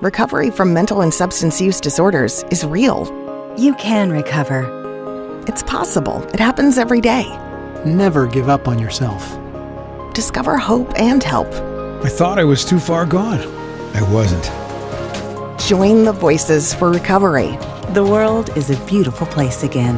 Recovery from mental and substance use disorders is real. You can recover. It's possible. It happens every day. Never give up on yourself. Discover hope and help. I thought I was too far gone. I wasn't. Join the Voices for Recovery. The world is a beautiful place again.